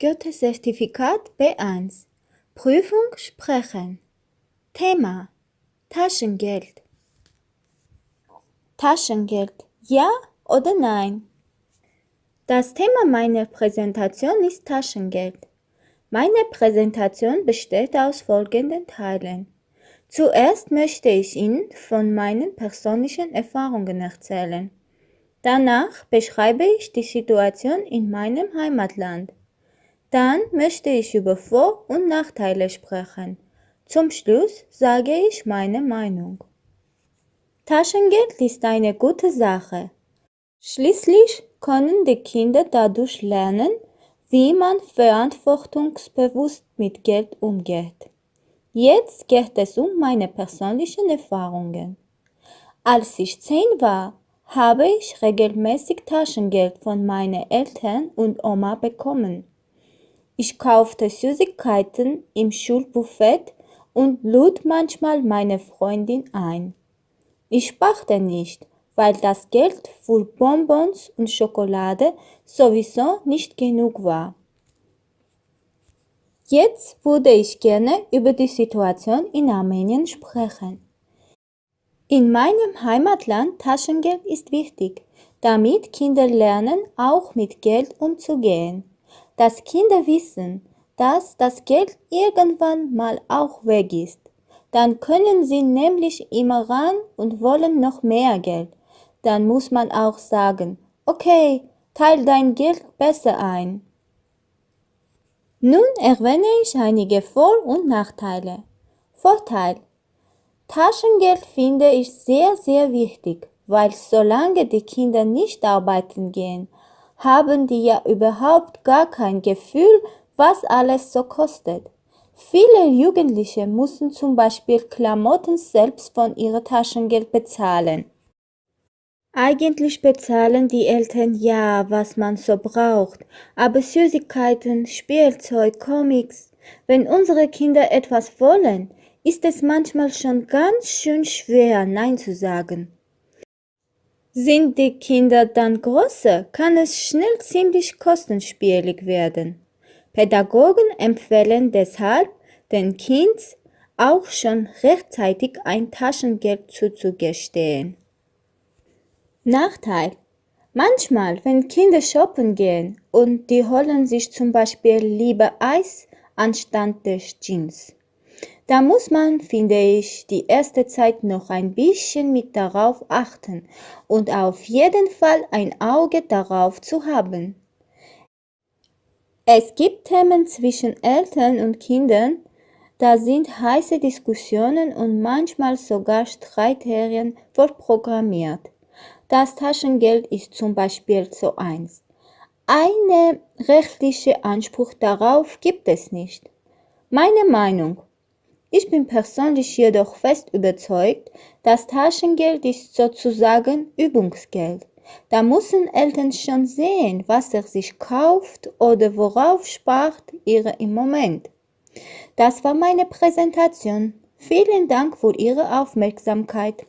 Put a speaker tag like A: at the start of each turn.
A: Goethe-Zertifikat B1 Prüfung Sprechen Thema Taschengeld Taschengeld Ja oder Nein? Das Thema meiner Präsentation ist Taschengeld. Meine Präsentation besteht aus folgenden Teilen. Zuerst möchte ich Ihnen von meinen persönlichen Erfahrungen erzählen. Danach beschreibe ich die Situation in meinem Heimatland. Dann möchte ich über Vor- und Nachteile sprechen. Zum Schluss sage ich meine Meinung. Taschengeld ist eine gute Sache. Schließlich können die Kinder dadurch lernen, wie man verantwortungsbewusst mit Geld umgeht. Jetzt geht es um meine persönlichen Erfahrungen. Als ich zehn war, habe ich regelmäßig Taschengeld von meinen Eltern und Oma bekommen. Ich kaufte Süßigkeiten im Schulbuffet und lud manchmal meine Freundin ein. Ich sparte nicht, weil das Geld für Bonbons und Schokolade sowieso nicht genug war. Jetzt würde ich gerne über die Situation in Armenien sprechen. In meinem Heimatland Taschengeld ist wichtig, damit Kinder lernen, auch mit Geld umzugehen dass Kinder wissen, dass das Geld irgendwann mal auch weg ist. Dann können sie nämlich immer ran und wollen noch mehr Geld. Dann muss man auch sagen, okay, teil dein Geld besser ein. Nun erwähne ich einige Vor- und Nachteile. Vorteil. Taschengeld finde ich sehr, sehr wichtig, weil solange die Kinder nicht arbeiten gehen, haben die ja überhaupt gar kein Gefühl, was alles so kostet. Viele Jugendliche müssen zum Beispiel Klamotten selbst von ihrem Taschengeld bezahlen. Eigentlich bezahlen die Eltern ja, was man so braucht, aber Süßigkeiten, Spielzeug, Comics, wenn unsere Kinder etwas wollen, ist es manchmal schon ganz schön schwer, Nein zu sagen. Sind die Kinder dann größer, kann es schnell ziemlich kostenspielig werden. Pädagogen empfehlen deshalb, den Kind auch schon rechtzeitig ein Taschengeld zuzugestehen. Nachteil. Manchmal, wenn Kinder shoppen gehen und die holen sich zum Beispiel lieber Eis anstatt des Jeans. Da muss man, finde ich, die erste Zeit noch ein bisschen mit darauf achten und auf jeden Fall ein Auge darauf zu haben. Es gibt Themen zwischen Eltern und Kindern, da sind heiße Diskussionen und manchmal sogar Streiterien vorprogrammiert. Das Taschengeld ist zum Beispiel so eins. Eine rechtliche Anspruch darauf gibt es nicht. Meine Meinung, ich bin persönlich jedoch fest überzeugt, das Taschengeld ist sozusagen Übungsgeld. Da müssen Eltern schon sehen, was er sich kauft oder worauf spart ihr im Moment. Das war meine Präsentation. Vielen Dank für Ihre Aufmerksamkeit.